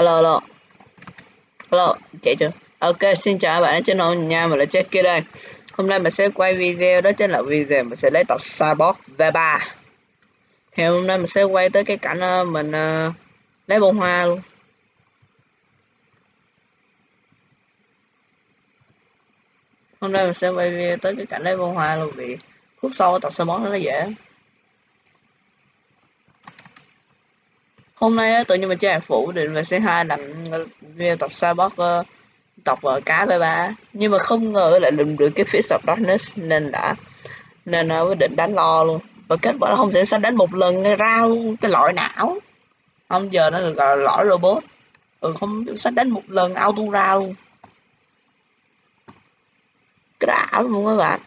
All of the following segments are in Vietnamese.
Alo alo. Alo, chạy chưa? Ok, xin chào các bạn đến channel nha, mình là Jackie đây. Hôm nay mình sẽ quay video đó chính là video mình sẽ lấy tập Cyborg V3. Thì hôm nay mình sẽ quay tới cái cảnh ờ, mình uh, lấy bông hoa luôn. Hôm nay mình sẽ quay video tới cái cảnh lấy bông hoa luôn vì khúc sau tập Cyborg nó dễ. Hôm nay tự nhiên mình chơi phụ định về c hai làm video tập Cyborg ờ, tập uh, ờ, cá với ba nhưng mà không ngờ lại lùm được cái Fist of Darkness nên đã nên uh, quyết định đánh lo luôn. Và kết quả là không thể sao đánh một lần ra luôn cái loại não. Không giờ nó được gọi là lõi robot. Ừ không sao đánh một lần auto ra luôn. Cái ảo luôn các bạn.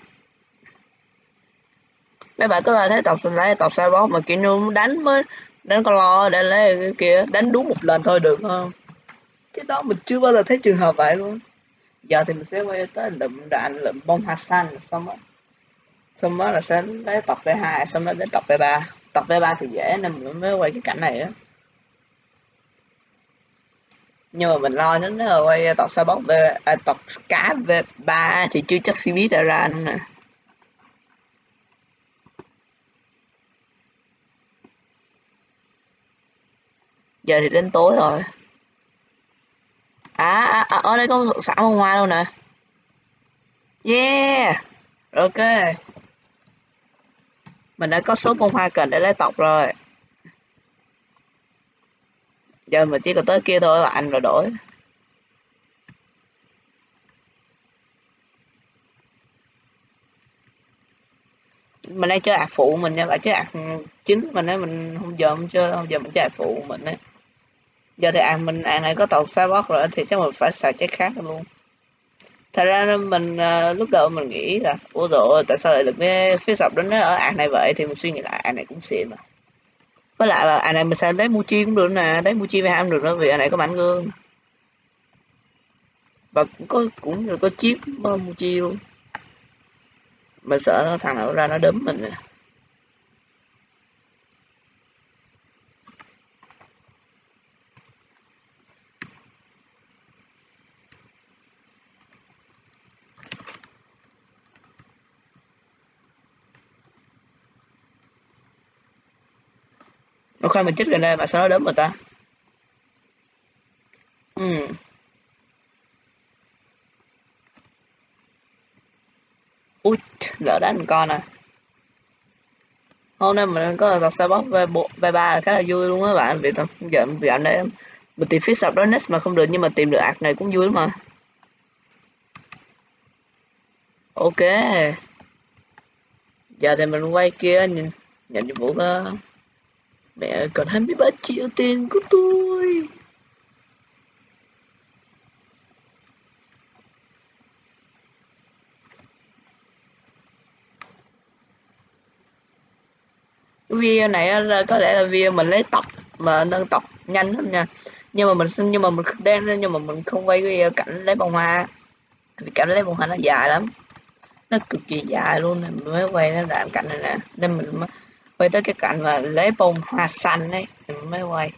Mấy bạn có thấy tập sinh lấy tập Cyborg mà kiểu như đánh mới đánh con lo để lấy cái kia đánh đúng một lần thôi được không? Cái đó mình chưa bao giờ thấy trường hợp vậy luôn. Giờ thì mình sẽ quay tới lượm đạn lượm bông hạt xanh xong đó xong đó là sẽ lấy tập v 2 xong đó đến tập v 3 tập v 3 thì dễ nên mình mới quay cái cảnh này á. Nhưng mà mình lo nhất là quay tập sao bóc v à, tập cá v 3 thì chưa chắc cb đã ra nữa nè. Giờ thì đến tối rồi. À, à, à ở đây có xã bông hoa luôn nè. Yeah! Ok. Mình đã có số bông hoa cần để lấy tộc rồi. Giờ mình chỉ còn tới kia thôi bạn rồi đổi. Mình đang chơi ạc phụ mình nha bạn chơi ạc chính mình ấy mình không giờ không chơi không giờ mình chơi ạc phụ mình ấy giờ thì ăn mình ăn này có tàu cyborg rồi thì chắc mình phải xài trái khác luôn. Thật ra mình uh, lúc đầu mình nghĩ là ủa rồi tại sao lại được cái phía sập đến nó ở ăn này vậy? Thì mình suy nghĩ lại ăn này cũng xịn mà. Với lại là ăn này mình xài lấy Muchi cũng được nè lấy Muchi về ham được đó vì ăn này có mảnh gương. Và cũng có cũng được có chip ờ, Muchi luôn. Mình sợ thằng nào ra nó đấm mình nè. Nó khoan, mình chết gần đây mà sao nó đấm người ta? Ừ. Ui, lỡ đánh con à. Hôm nay mình có tập sao bóc v về ba khá là vui luôn á bạn. Vì giờ dạo đây mình tìm phía sập đó next mà không được, nhưng mà tìm được ạc này cũng vui lắm mà. Ok. Giờ thì mình quay kia, nhìn, nhận nhiệm vụ đó. Mẹ còn 23 triệu tiền của tôi. video này là có lẽ là video mình lấy tập, mà nâng tập nhanh hơn nha. Nhưng mà mình nhưng mà mình đang nhưng mà mình không quay video cảnh lấy bông hoa. Vì cảnh lấy bông hoa nó dài lắm. Nó cực kỳ dài luôn nên mình mới quay nó làm cảnh này nè. Nên mình mới quay tới cái cạnh mà lấy bông hoa xanh ấy thì mới quay.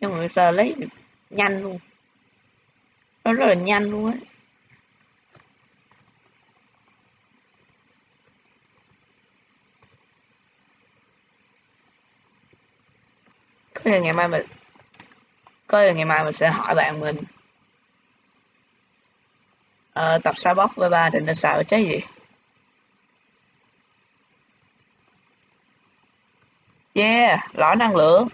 Nhưng mà bây giờ lấy nhanh luôn. Nó rất là nhanh luôn ấy có ngày mai mình có ngày mai mình sẽ hỏi bạn mình uh, tập sao bóc với ba định nên xài trái gì? Yeah, lõi năng lượng.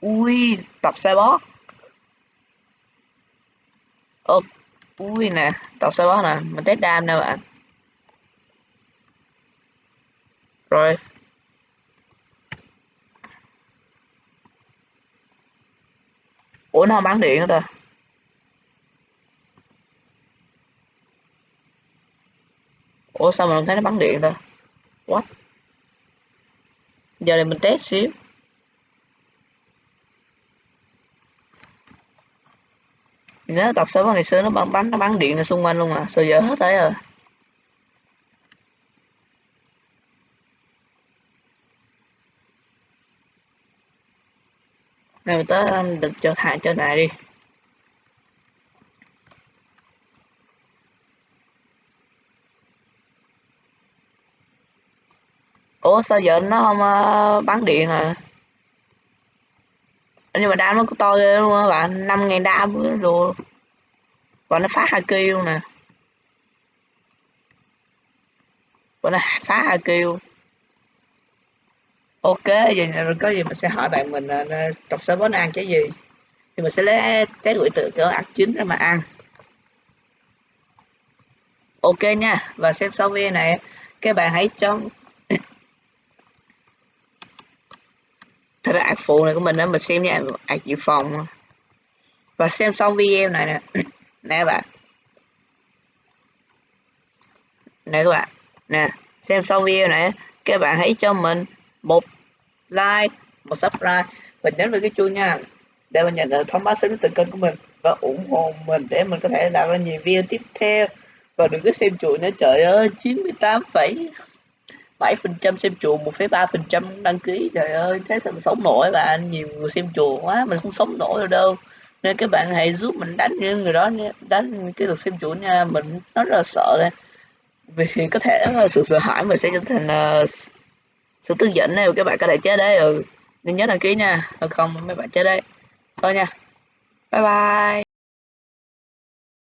Ui, tập Cyborg. Ồ, ui nè, tập Cyborg nè, mình test đam nè bạn. Rồi. Ủa nó không bán điện hả ta? Ủa sao mình không thấy nó bắn điện ta? What? Giờ này mình test xíu. Nếu tập sớm ngày xưa nó bắn bắn, nó bắn điện ra xung quanh luôn mà. Sao giờ hết thấy rồi? Này tớ được cho thả cho này đi. Ủa sao giờ nó không ờ, uh, bắn điện à? Nhưng mà đam nó có to ghê luôn á bạn năm ngàn đam rồi và nó phá haki luôn nè. Và nó phá haki luôn. Ok giờ có gì mình sẽ hỏi bạn mình uh, tập sớm nó ăn cái gì. Thì mình sẽ lấy cái quỷ tự cỡ ăn chín ra mà ăn. Ok nha và xem sau video này các bạn hãy cho thật ra ạc phụ này của mình đó mình xem nha ạc dự phòng và xem xong video này nè nè các bạn. Nè các bạn, nè, xem xong video này các bạn hãy cho mình một like, một subscribe. Và nhấn vào cái chuông nha, để mình nhận được thông báo sớm từ kênh của mình và ủng hộ mình để mình có thể làm ra nhiều video tiếp theo. Và đừng có xem chuỗi nữa, trời ơi 98 phẩy 7% xem chùa 1,3% đăng ký. Trời ơi thế sao mình sống nổi bạn nhiều người xem chùa quá mình không sống nổi đâu đâu. Nên các bạn hãy giúp mình đánh những người đó đánh cái lượt xem chùa nha. Mình nó rất là sợ đây. Vì có thể sự sợ hãi mình sẽ trở thành uh, sự tức giận này các bạn có thể chết đấy. Ừ nên nhớ đăng ký nha. Không? Mấy bạn chết đấy. Thôi nha. Bye bye.